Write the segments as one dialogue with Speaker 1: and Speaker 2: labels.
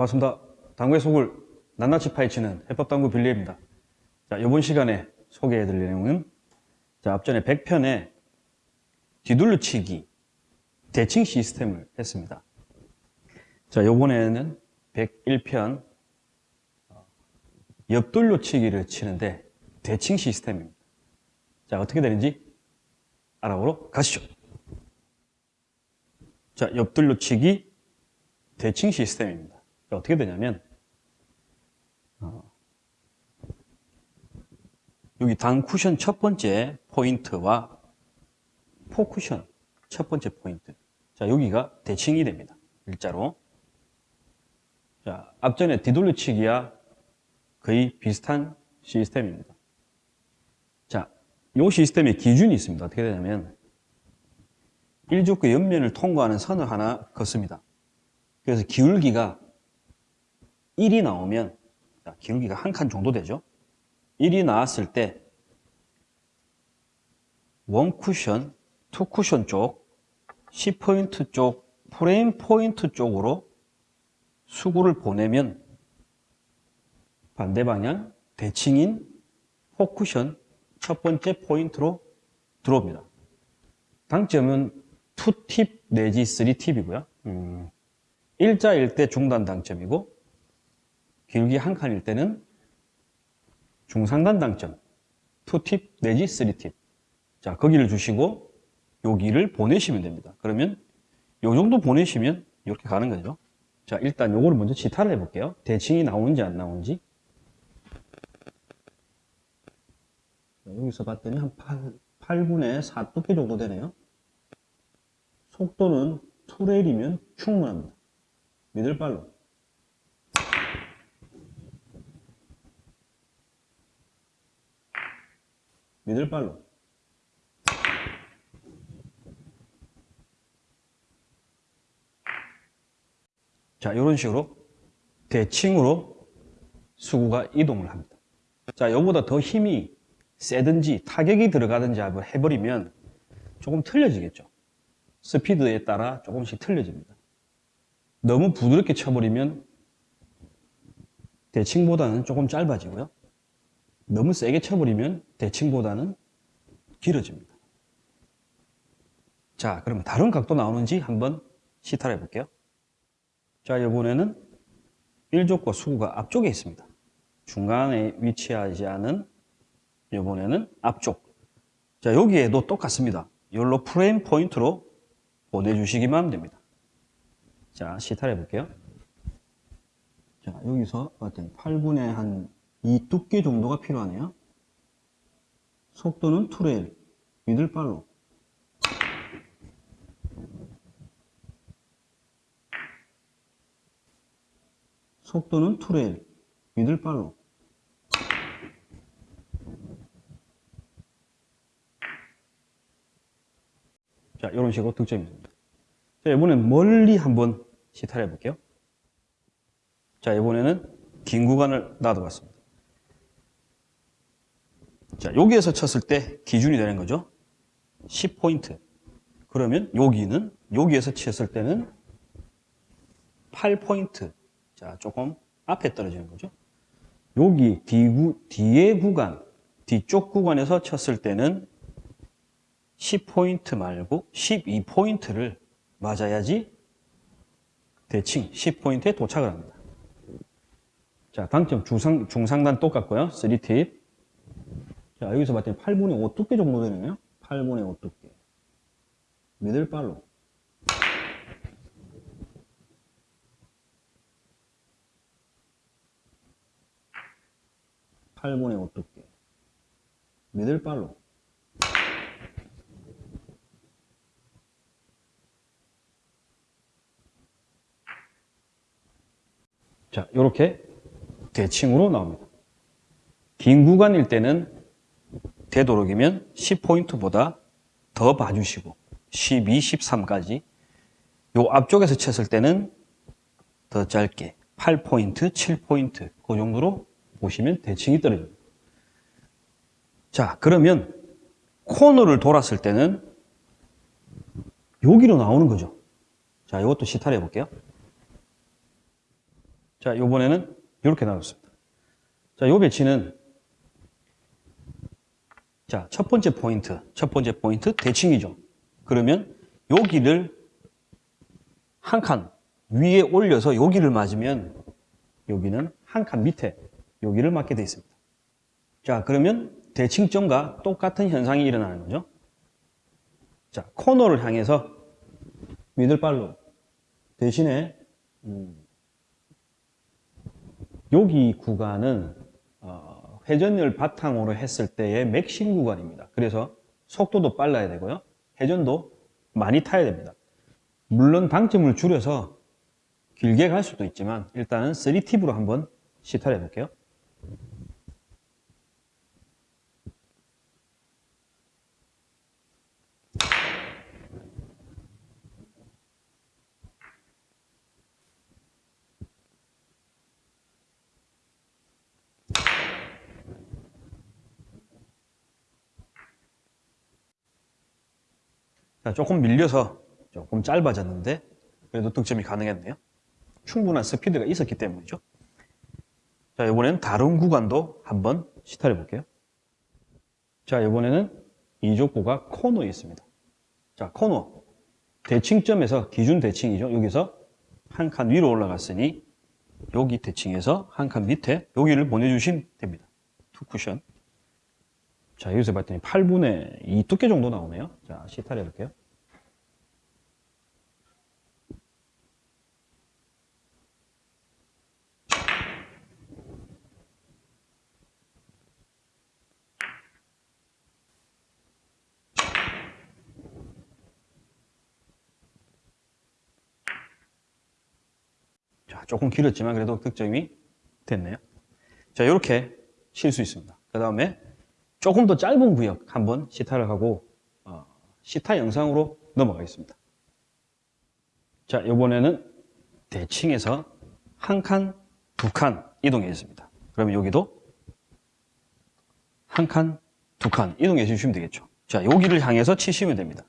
Speaker 1: 반갑습니다. 당구의 속을 낱낱이 파헤치는 해법당구 빌리입니다. 자, 이번 시간에 소개해드릴 내용은 자, 앞전에 100편에 뒤둘러치기 대칭 시스템을 했습니다. 자, 요번에는 101편 옆돌려치기를 치는데 대칭 시스템입니다. 자, 어떻게 되는지 알아보러 가시죠. 자, 옆돌려치기 대칭 시스템입니다. 자, 어떻게 되냐면 어, 여기 당 쿠션 첫 번째 포인트와 포 쿠션 첫 번째 포인트. 자, 여기가 대칭이 됩니다. 일자로. 자, 앞전에 뒤돌려치기와 거의 비슷한 시스템입니다. 자, 이 시스템의 기준이 있습니다. 어떻게 되냐면 1적구 옆면을 통과하는 선을 하나 긋습니다. 그래서 기울기가 1이 나오면 자, 기울기가 한 칸 정도 되죠. 1이 나왔을 때 one쿠션, two쿠션 쪽, 10포인트 쪽, 프레임 포인트 쪽으로 수구를 보내면 반대 방향 대칭인 four쿠션 첫 번째 포인트로 들어옵니다. 당점은 2팁 내지 3팁이고요. 음, 일자일 때 중단 당점이고 길기 한 칸일 때는 중상단 당점 2팁 내지 3팁 자 거기를 주시고 여기를 보내시면 됩니다. 그러면 요 정도 보내시면 이렇게 가는 거죠. 자 일단 요거를 먼저 지타를 해 볼게요. 대칭이 나오는지 안 나오는지 여기서 봤더니 한 8, 8분의 4 두께 정도 되네요. 속도는 투레일이면 충분합니다. 미들발로. 미들발로. 자, 이런 식으로 대칭으로 수구가 이동을 합니다. 자, 이거보다 더 힘이 세든지 타격이 들어가든지 해버리면 조금 틀려지겠죠. 스피드에 따라 조금씩 틀려집니다. 너무 부드럽게 쳐버리면 대칭보다는 조금 짧아지고요. 너무 세게 쳐버리면 대칭보다는 길어집니다. 자, 그러면 다른 각도 나오는지 한번 시타를 해볼게요. 자, 이번에는 1적구와 수구가 앞쪽에 있습니다. 중간에 위치하지 않은 이번에는 앞쪽. 자, 여기에도 똑같습니다. 열로 프레임 포인트로 보내주시기만 하면 됩니다. 자, 시타를 해볼게요. 자, 여기서 봤더니 8분의 한 2 두께 정도가 필요하네요. 속도는 two레일, middle follow로. 속도는 투레일, 미들발로. 자, 이런 식으로 득점이 됩니다. 자, 이번엔 멀리 한번 시타를 해볼게요. 자, 이번에는 긴 구간을 놔둬봤습니다. 자, 여기에서 쳤을 때 기준이 되는 거죠. 10포인트. 그러면 여기는, 여기에서 쳤을 때는 8포인트. 자, 조금 앞에 떨어지는 거죠. 여기 뒤구, 뒤에 구간, 뒤쪽 구간에서 쳤을 때는 10포인트 말고 12포인트를 맞아야지 대칭 10포인트에 도착을 합니다. 자, 당점 중상, 중상단 똑같고요. 3팁. 자, 여기서 봤더니 8분의 5 두께 정도 되네요. 8분의 5 두께. 미들발로. (8분의 5 두께) 미들발로 자, 이렇게 대칭으로 나옵니다. 긴 구간일 때는 되도록이면 10포인트보다 더 봐주시고 12, 13까지 요 앞쪽에서 쳤을 때는 더 짧게 8포인트, 7포인트 그 정도로 보시면 대칭이 떨어집니다. 자, 그러면 코너를 돌았을 때는 여기로 나오는 거죠. 자, 이것도 시타를 해볼게요. 자, 요번에는 이렇게 나왔습니다. 자, 요 배치는 자, 첫 번째 포인트, 첫 번째 포인트 대칭이죠. 그러면 여기를 한 칸 위에 올려서 여기를 맞으면 여기는 한 칸 밑에 여기를 맞게 되어 있습니다. 자, 그러면 대칭점과 똑같은 현상이 일어나는 거죠. 자, 코너를 향해서 미들발로 대신에 음, 여기 구간은 어, 회전을 바탕으로 했을 때의 맥심 구간입니다. 그래서 속도도 빨라야 되고요. 회전도 많이 타야 됩니다. 물론 방점을 줄여서 길게 갈 수도 있지만 일단은 3팁으로 한번 시타를 해볼게요. 자, 조금 밀려서 조금 짧아졌는데 그래도 득점이 가능했네요. 충분한 스피드가 있었기 때문이죠. 자, 이번에는 다른 구간도 한번 시타를 볼게요. 자, 이번에는 이적구가 코너에 있습니다. 자, 코너. 대칭점에서 기준 대칭이죠. 여기서 한 칸 위로 올라갔으니 여기 대칭에서 한 칸 밑에 여기를 보내주시면 됩니다. two 쿠션. 자, 여기서 봤더니 8분의 2 두께 정도 나오네요. 자, 시타를 해볼게요. 자, 조금 길었지만 그래도 득점이 됐네요. 자, 이렇게 칠 수 있습니다. 그 다음에 조금 더 짧은 구역 한번 시타를 하고 어, 시타 영상으로 넘어가겠습니다. 자, 이번에는 대칭에서 한 칸, 두 칸 이동했습니다. 그러면 여기도 한 칸, 두 칸 이동해 주시면 되겠죠. 자, 여기를 향해서 치시면 됩니다.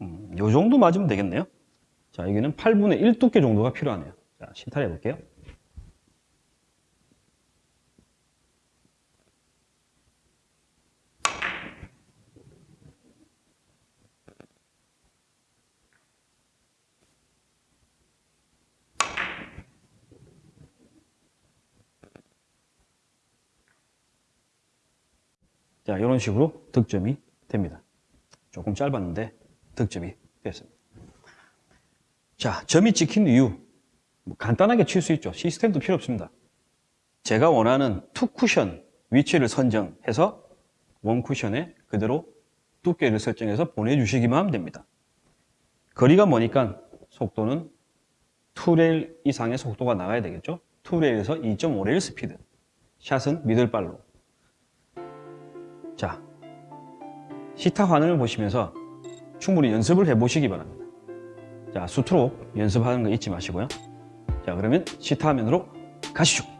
Speaker 1: 음, 요 정도 맞으면 되겠네요. 자, 여기는 8분의 1 두께 정도가 필요하네요. 자, 시타를 해볼게요. 자, 이런 식으로 득점이 됩니다. 조금 짧았는데 득점이 됐습니다. 자, 점이 찍힌 이유. 뭐 간단하게 칠 수 있죠. 시스템도 필요 없습니다. 제가 원하는 two 쿠션 위치를 선정해서 one 쿠션에 그대로 두께를 설정해서 보내주시기만 하면 됩니다. 거리가 머니까 속도는 2레일 이상의 속도가 나가야 되겠죠. 2레일에서 2.5레일 스피드. 샷은 미들발로. 자, 시타 화면을 보시면서 충분히 연습을 해보시기 바랍니다. 자, 수트로 연습하는 거 잊지 마시고요. 자, 그러면 시타 화면으로 가시죠.